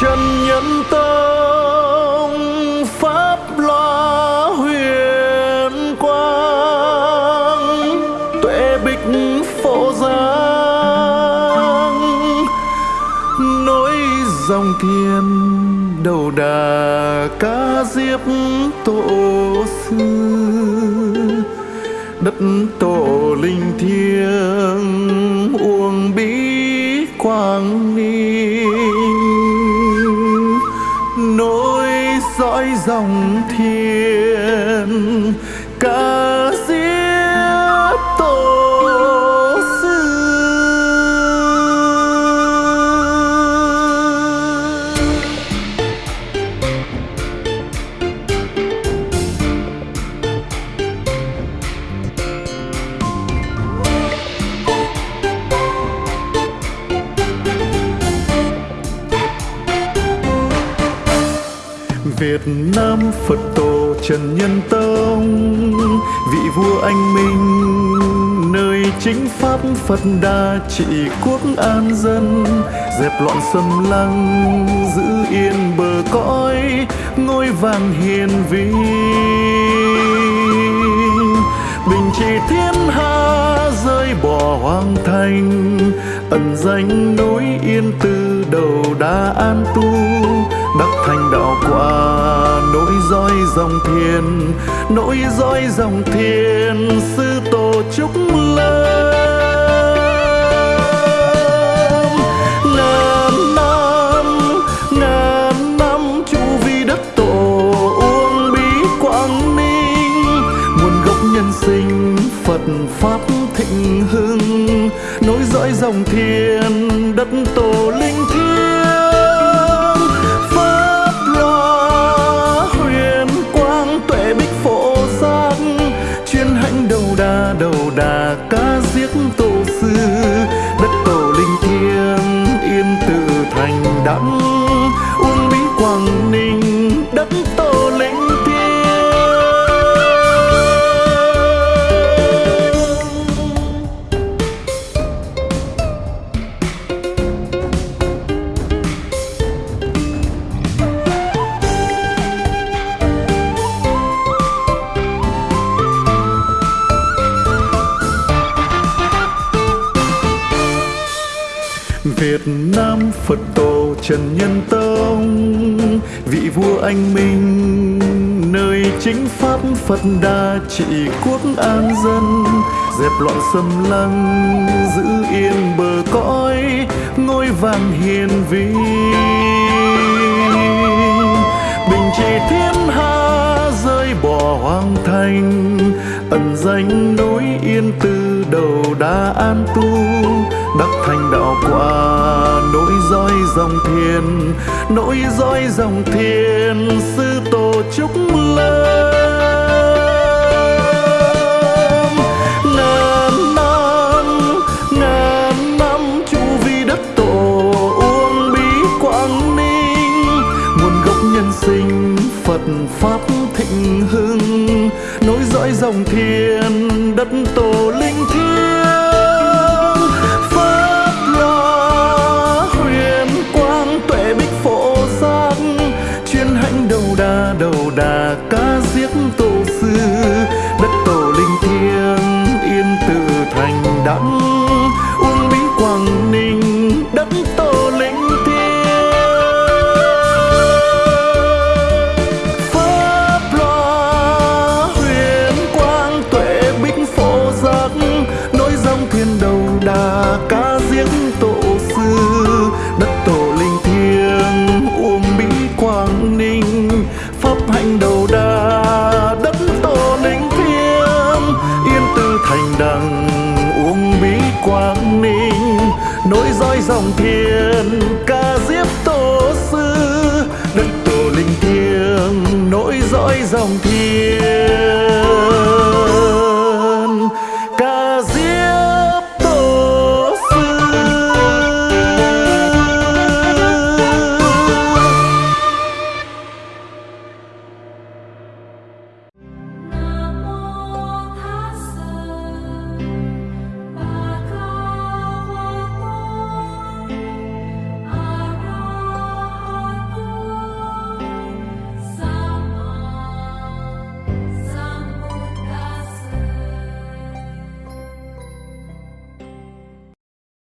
trần nhân tông, pháp loa huyền quang, tuệ bích phổ giang nối dòng thiên đầu đà ca diếp tổ sư, đất tổ linh thiêng, uông bí quang ni. Dòng thiền ca diếp tổ Việt Nam, Phật tổ Trần Nhân Tông. Vị vua anh minh, nơi chính pháp Phật đa trị quốc an dân. Dẹp loạn xâm lăng, giữ yên bờ cõi, ngôi vàng hiền vi. Bình trị thiên hạ rơi bỏ hoang thành, ẩn danh núi yên từ đầu đá an tu đắc thành đạo quả nối dõi dòng thiên nối dõi dòng thiên, sư tổ trúc lâm ngàn năm ngàn năm chu vi đất tổ uông bí quảng ninh, nguồn gốc nhân sinh phật pháp thịnh hưng nối dõi dòng thiên đất tổ Việt Nam Phật tổ Trần Nhân Tông, vị vua anh minh, nơi chính pháp Phật đa trị quốc an dân, dẹp loạn xâm lăng, giữ yên bờ cõi, ngôi vàng hiền vi. Bình trị thiên hạ rơi bỏ hoang thành, ẩn danh núi yên từ đầu đá an tu đắc thành đạo quả nối dõi dòng thiên. Nối dõi dòng thiên, sư tổ trúc lâm. Ngàn năm ngàn năm chu vi đất tổ uông bí quảng ninh. Nguồn gốc nhân sinh phật pháp thịnh hưng. Nối dõi dòng thiên, đất tổ linh thiêng. dòng thiền ca dĩ